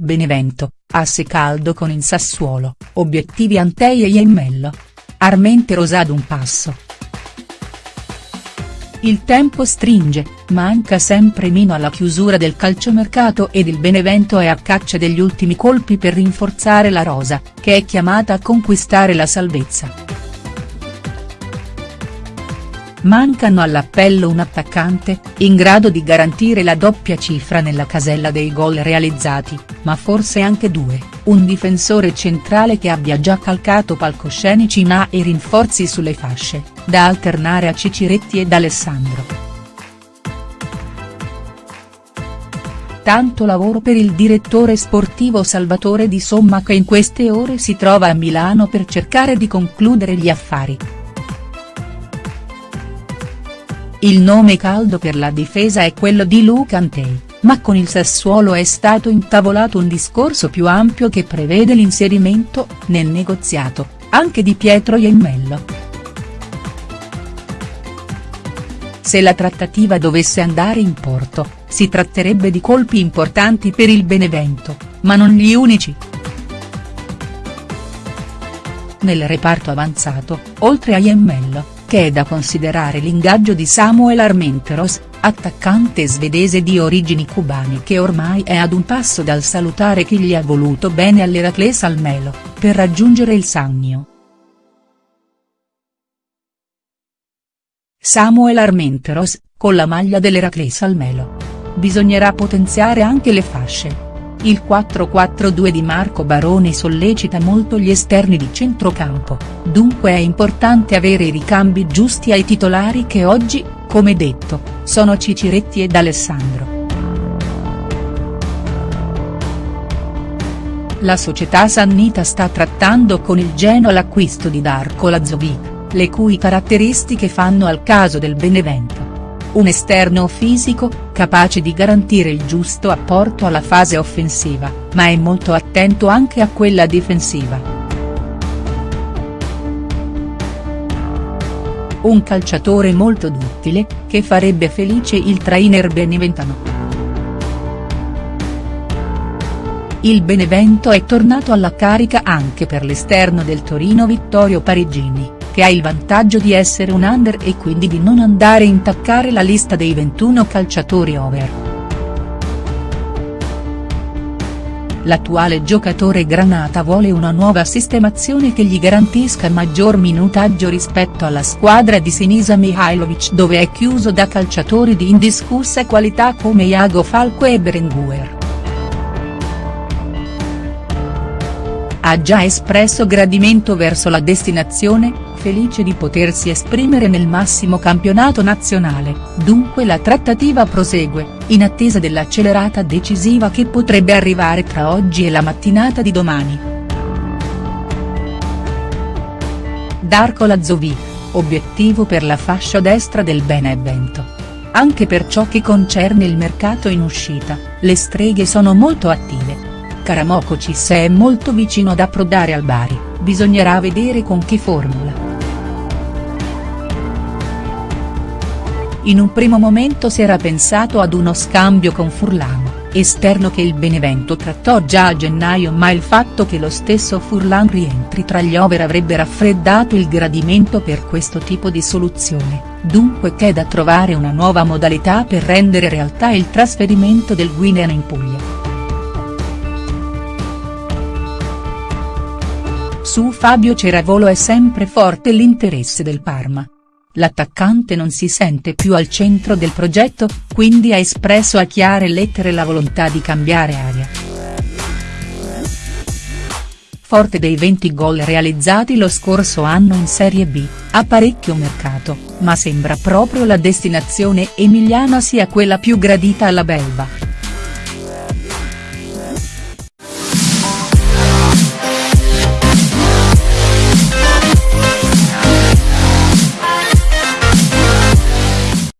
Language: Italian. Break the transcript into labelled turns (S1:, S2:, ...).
S1: Benevento, asse caldo con il Sassuolo, obiettivi Antei e Iemmello. Armente Rosa ad un passo. Il tempo stringe, manca sempre meno alla chiusura del calciomercato ed il Benevento è a caccia degli ultimi colpi per rinforzare la rosa, che è chiamata a conquistare la salvezza. Mancano all'appello un attaccante, in grado di garantire la doppia cifra nella casella dei gol realizzati, ma forse anche due, un difensore centrale che abbia già calcato palcoscenici ma e rinforzi sulle fasce, da alternare a Ciciretti ed Alessandro. Tanto lavoro per il direttore sportivo Salvatore Di Somma che in queste ore si trova a Milano per cercare di concludere gli affari. Il nome caldo per la difesa è quello di Luca Antei, ma con il Sassuolo è stato intavolato un discorso più ampio che prevede l'inserimento, nel negoziato, anche di Pietro Iemmello. Se la trattativa dovesse andare in porto, si tratterebbe di colpi importanti per il Benevento, ma non gli unici. Nel reparto avanzato, oltre a Iemmello, che è da considerare l'ingaggio di Samuel Armenteros, attaccante svedese di origini cubane che ormai è ad un passo dal salutare chi gli ha voluto bene all'Eracles Almelo, per raggiungere il Sannio. Samuel Armenteros, con la maglia dell'Eracles Almelo. Bisognerà potenziare anche le fasce. Il 4-4-2 di Marco Baroni sollecita molto gli esterni di centrocampo, dunque è importante avere i ricambi giusti ai titolari che oggi, come detto, sono Ciciretti ed Alessandro. La società Sannita sta trattando con il Genoa l'acquisto di Darko Lazovic, le cui caratteristiche fanno al caso del Benevento un esterno fisico, capace di garantire il giusto apporto alla fase offensiva, ma è molto attento anche a quella difensiva. Un calciatore molto duttile, che farebbe felice il trainer beneventano. Il Benevento è tornato alla carica anche per l'esterno del Torino Vittorio Parigini che ha il vantaggio di essere un under e quindi di non andare a intaccare la lista dei 21 calciatori over. L'attuale giocatore granata vuole una nuova sistemazione che gli garantisca maggior minutaggio rispetto alla squadra di Sinisa Mihailovic dove è chiuso da calciatori di indiscussa qualità come Iago Falco e Berenguer. Ha già espresso gradimento verso la destinazione, felice di potersi esprimere nel massimo campionato nazionale, dunque la trattativa prosegue, in attesa dell'accelerata decisiva che potrebbe arrivare tra oggi e la mattinata di domani. Darko Lazovic, obiettivo per la fascia destra del Benevento. Anche per ciò che concerne il mercato in uscita, le streghe sono molto attive. Karamokocis è molto vicino ad approdare al Bari, bisognerà vedere con che formula. In un primo momento si era pensato ad uno scambio con Furlan, esterno che il Benevento trattò già a gennaio ma il fatto che lo stesso Furlan rientri tra gli over avrebbe raffreddato il gradimento per questo tipo di soluzione, dunque c'è da trovare una nuova modalità per rendere realtà il trasferimento del Guinean in Puglia. Su Fabio Ceravolo è sempre forte l'interesse del Parma. L'attaccante non si sente più al centro del progetto, quindi ha espresso a chiare lettere la volontà di cambiare aria. Forte dei 20 gol realizzati lo scorso anno in Serie B, ha parecchio mercato, ma sembra proprio la destinazione emiliana sia quella più gradita alla belva.